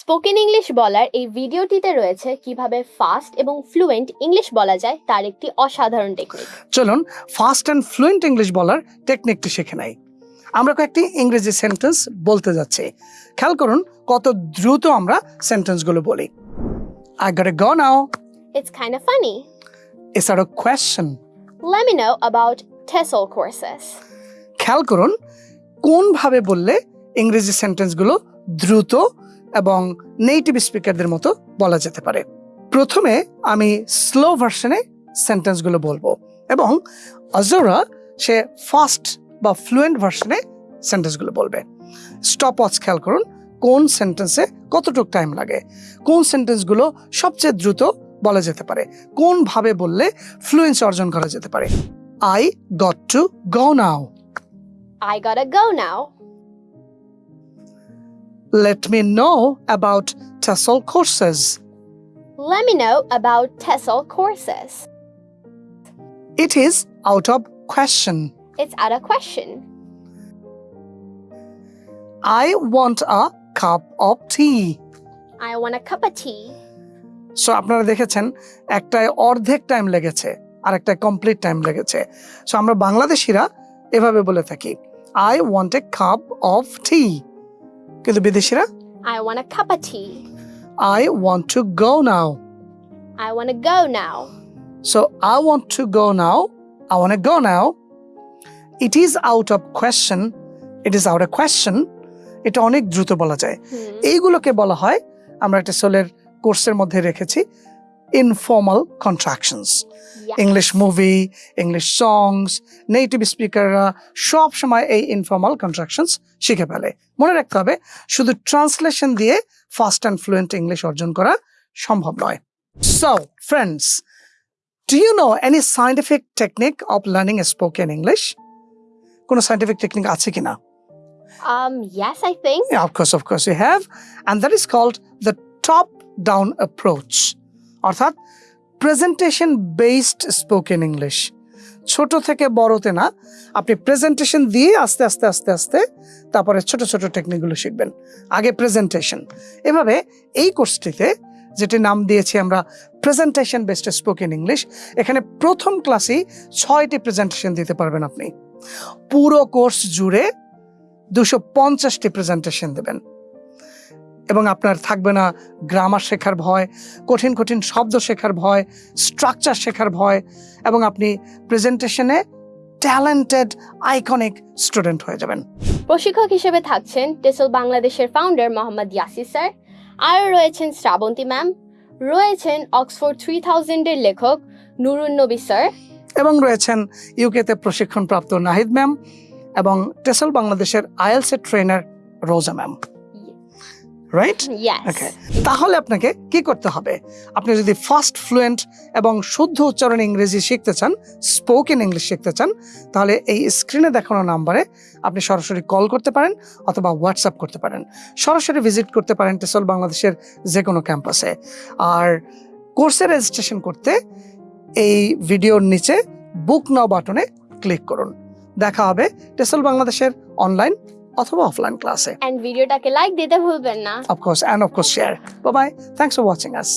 Spoken English বলার এই ভিডিওটিতে রয়েছে কীভাবে ফাস্ট এবং ফ্লুয়েন্ট ইংলিশ বলা যায় তার একটি অসাধারণ টেকনিক চলুন ফাস্ট অ্যান্ড ফ্লুয়েন্ট ইংলিশ বলার টেকনিকটি শিখে নেই। আমরা কয়েকটি ইংরেজি সেন্টেন্স বলতে যাচ্ছি। খেয়াল করুন কত দ্রুত আমরা সেন্টেন্সগুলো বলি। Got a go now It's kind of funny. It's R question Let me know about TESOL courses. খেয়াল করুন কোনভাবে বললে ইংরেজি সেন্টেন্সগুলো দ্রুত এবং নেটিভ স্পিকারদের মতো বলা যেতে পারে। প্রথমে আমি স্লো ভার্সনে সেন্টেন্সগুলো বলব এবং অজোরা সে ফাস্ট বা ফ্লুয়েন্ট ভার্সনে সেন্টেন্সগুলো বলবে। স্টপ ওয়াচ খেয়াল করুন, কোন সেন্টেন্সে কতটুকু টাইম লাগে? কোন সেন্টেন্সগুলো সবচেয়ে দ্রুত বলা যেতে পারে? কোনভাবে বললে ফ্লুয়েন্স অর্জন করা যেতে পারে? I got to go now I gotta go now. Let me know about TESOL courses. Let me know about TESOL courses. It is out of question. It's out of question. I want a cup of tea. I want a cup of tea. So আপনারা দেখেছেন একটায় অর্ধেক time লেগেছে আর একটা complete time লেগেছে so আমরা বাংলাদেশিরা এভাবে বলে থাকি I want a cup of tea কিন্তু বিদেশিরা? I want a cup of tea. I want to go now I want to go now. So I want to go now I want go now it is out of question it is out of question এটা অনেক দ্রুত বলা যায়. এইগুলোকে বলা হয় আমরা একটা সোলের কোর্সের মধ্যে রেখেছি। Informal contractions Yes. English movie English songs native স্পিকাররা সব সময় এই ইনফর্মাল কন্ট্রাকশনস শিখে ফেলে মনে রাখতে হবে শুধু ট্রান্সলেশন দিয়ে ফাস্ট অ্যান্ড ফ্লুয়েন্ট ইংলিশ অর্জন করা সম্ভব নয় so friends do you know any scientific technique of learning spoken English কোনো সাইন্টিফিক টেকনিক আছে কিনা Um, yes, I think. Yeah, of course, of course, you have. And that is called the top down approach. অর্থাৎ presentation based spoken English ছোট থেকে বড়তে না, আপনি presentation দিয়ে আস্তে আস্তে আস্তে আস্তে তারপরে ছোট ছোট টেকনিকগুলো শিখবেন। আগে প্রেজেন্টেশন এভাবে এই কোর্সটিতে যেটি নাম দিয়েছি আমরা প্রেজেন্টেশন বেসড স্পোকেন ইংলিশ এখানে প্রথম ক্লাসেই ছয়টি প্রেজেন্টেশন দিতে পারবেন আপনি। পুরো কোর্স জুড়ে দুশো পঞ্চাশটি প্রেজেন্টেশন দেবেন। এবং আপনার থাকবে না গ্রামার শেখার ভয় কঠিন কঠিন শব্দ শেখার ভয় স্ট্রাকচার শেখার ভয় এবং আপনি প্রেজেন্টেশনে ট্যালেন্টেড আইকনিক স্টুডেন্ট হয়ে যাবেন। প্রশিক্ষক হিসেবে থাকছেন টেসল বাংলাদেশের ফাউন্ডার মোহাম্মদ ইয়াসির স্যার। আরও রয়েছেন শ্রাবন্তী ম্যাম রয়েছেন অক্সফোর্ড থ্রি থাউজেন্ডের লেখক নুরুন নবী স্যার। এবং রয়েছেন ইউকেতে প্রশিক্ষণপ্রাপ্ত নাহিদ ম্যাম এবং টেসল বাংলাদেশের আইএলসের trainer Roza ma'am right okay তাহলে আপনাকে কি করতে হবে? আপনি যদি ফাস্ট ফ্লুয়েন্ট এবং শুদ্ধ উচ্চারণ ইংরেজি শিখতে চান স্পোকেন ইংলিশ শিখতে চান তাহলে এই স্ক্রিনে দেখানো নাম্বারে আপনি সরাসরি কল করতে পারেন অথবা হোয়াটসঅ্যাপ করতে পারেন। সরাসরি ভিজিট করতে পারেন টেসল বাংলাদেশের যে কোনো ক্যাম্পাসে আর কোর্সের রেজিস্ট্রেশন করতে এই ভিডিওর নিচে বুক নাও বাটনে ক্লিক করুন। দেখা হবে টেসল বাংলাদেশের অনলাইন অথবা অফলাইন ক্লাসে অ্যান্ড ভিডিওটাকে লাইক দিতে ভুলবেন না of course, and of course, share. Bye bye. Thanks for watching us.